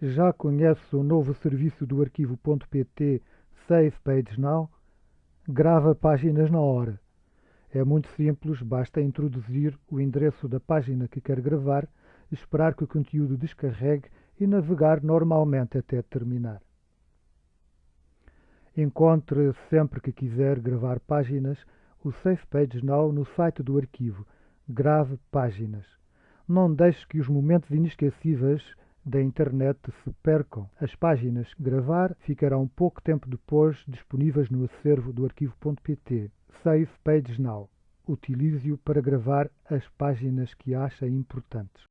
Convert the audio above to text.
Já conhece o novo serviço do arquivo.pt Save Page Now? Grava páginas na hora. É muito simples, basta introduzir o endereço da página que quer gravar, esperar que o conteúdo descarregue e navegar normalmente até terminar. Encontre sempre que quiser gravar páginas o Save Page Now no site do arquivo. Grave páginas. Não deixe que os momentos inesquecíveis da internet se percam. As páginas gravar ficarão pouco tempo depois disponíveis no acervo do arquivo.pt. Save Pages Now. Utilize-o para gravar as páginas que acha importantes.